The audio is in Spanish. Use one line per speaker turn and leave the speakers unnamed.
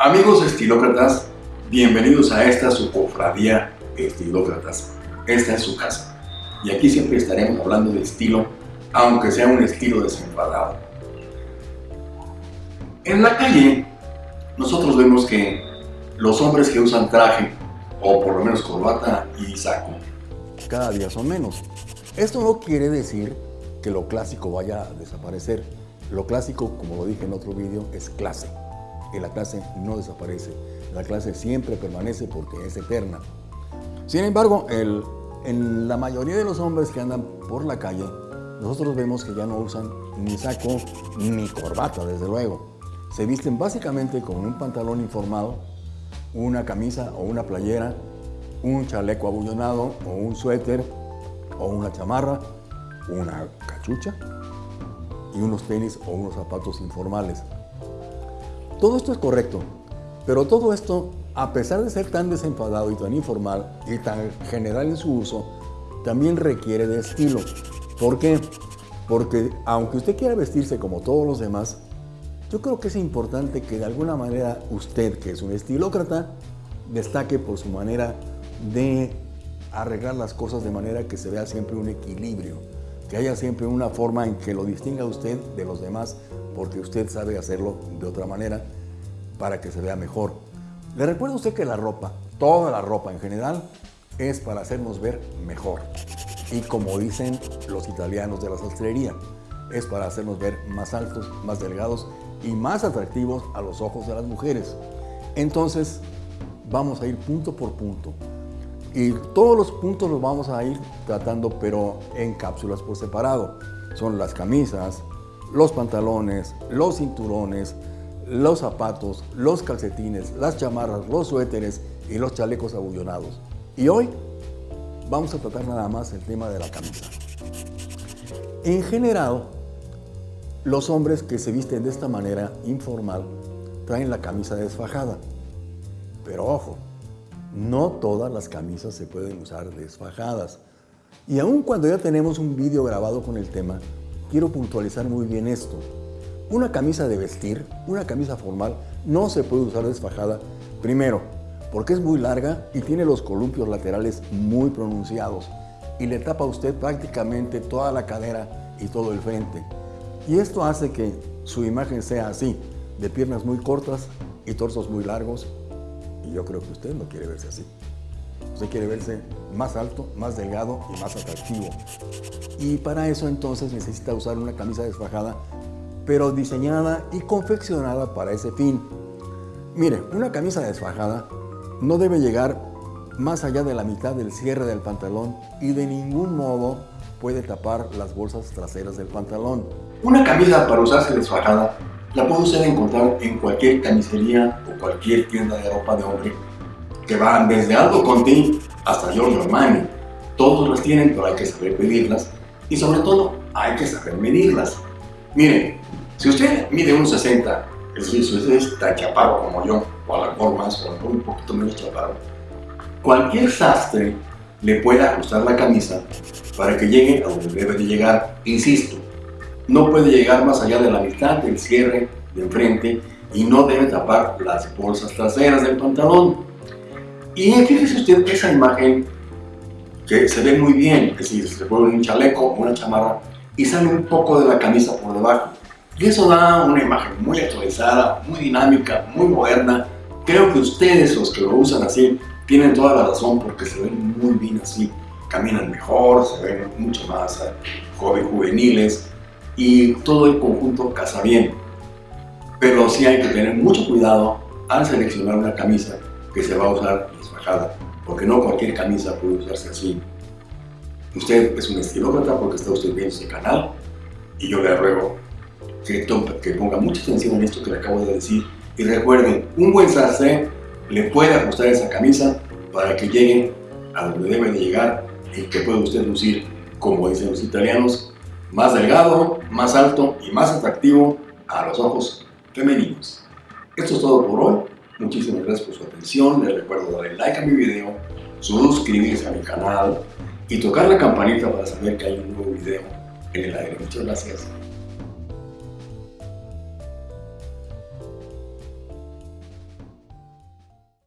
Amigos estilócratas, bienvenidos a esta su cofradía estilócratas. Esta es su casa. Y aquí siempre estaremos hablando de estilo, aunque sea un estilo desenfadado. En la calle, nosotros vemos que los hombres que usan traje, o por lo menos corbata y saco,
cada día son menos. Esto no quiere decir que lo clásico vaya a desaparecer. Lo clásico, como lo dije en otro vídeo, es clase. Y la clase no desaparece. La clase siempre permanece porque es eterna. Sin embargo, el, en la mayoría de los hombres que andan por la calle, nosotros vemos que ya no usan ni saco ni corbata, desde luego. Se visten básicamente con un pantalón informado, una camisa o una playera, un chaleco abullonado o un suéter o una chamarra, una cachucha y unos tenis o unos zapatos informales. Todo esto es correcto, pero todo esto, a pesar de ser tan desenfadado y tan informal y tan general en su uso, también requiere de estilo. ¿Por qué? Porque aunque usted quiera vestirse como todos los demás, yo creo que es importante que de alguna manera usted, que es un estilócrata, destaque por su manera de arreglar las cosas de manera que se vea siempre un equilibrio, que haya siempre una forma en que lo distinga usted de los demás, porque usted sabe hacerlo de otra manera para que se vea mejor. Le recuerdo a usted que la ropa, toda la ropa en general, es para hacernos ver mejor. Y como dicen los italianos de la sastrería, es para hacernos ver más altos, más delgados y más atractivos a los ojos de las mujeres. Entonces, vamos a ir punto por punto. Y todos los puntos los vamos a ir tratando, pero en cápsulas por separado. Son las camisas, los pantalones, los cinturones, los zapatos, los calcetines, las chamarras, los suéteres y los chalecos abullonados. Y hoy vamos a tratar nada más el tema de la camisa. En general, los hombres que se visten de esta manera informal traen la camisa desfajada. Pero ojo, no todas las camisas se pueden usar desfajadas. Y aun cuando ya tenemos un vídeo grabado con el tema, quiero puntualizar muy bien esto. Una camisa de vestir, una camisa formal, no se puede usar desfajada. Primero, porque es muy larga y tiene los columpios laterales muy pronunciados y le tapa a usted prácticamente toda la cadera y todo el frente. Y esto hace que su imagen sea así, de piernas muy cortas y torsos muy largos y yo creo que usted no quiere verse así. Usted quiere verse más alto, más delgado y más atractivo. Y para eso entonces necesita usar una camisa desfajada, pero diseñada y confeccionada para ese fin. Mire, una camisa desfajada no debe llegar más allá de la mitad del cierre del pantalón y de ningún modo puede tapar las bolsas traseras del pantalón.
Una camisa para usarse desfajada la puede usted encontrar en cualquier camisería o cualquier tienda de ropa de hombre que van desde Aldo Conti hasta Giorgio Armani. Todos las tienen, pero hay que saber pedirlas y sobre todo hay que saber medirlas. Miren, si usted mide un 60, es decir, usted está chaparro como yo, o a la mejor más, o un poquito menos chaparro, cualquier sastre le puede ajustar la camisa para que llegue a donde debe de llegar. Insisto, no puede llegar más allá de la mitad del cierre de enfrente y no debe tapar las bolsas traseras del pantalón. Y fíjese usted esa imagen que se ve muy bien, es decir, se pone un chaleco o una chamarra y sale un poco de la camisa por debajo. Y eso da una imagen muy actualizada, muy dinámica, muy moderna. Creo que ustedes, los que lo usan así, tienen toda la razón porque se ven muy bien así. Caminan mejor, se ven mucho más eh, jóvenes, juveniles, y todo el conjunto casa bien. Pero sí hay que tener mucho cuidado al seleccionar una camisa que se va a usar desfajada, porque no cualquier camisa puede usarse así. Usted es un estilócrata porque está usted viendo este canal y yo le ruego que, que ponga mucha atención en esto que le acabo de decir y recuerden, un buen sastre le puede ajustar esa camisa para que llegue a donde debe de llegar y que pueda usted lucir, como dicen los italianos, más delgado, más alto y más atractivo a los ojos femeninos. Esto es todo por hoy. Muchísimas gracias por su atención. Les recuerdo darle like a mi video, suscribirse a mi canal y tocar la campanita para saber que hay un nuevo video en el aire. Muchas gracias.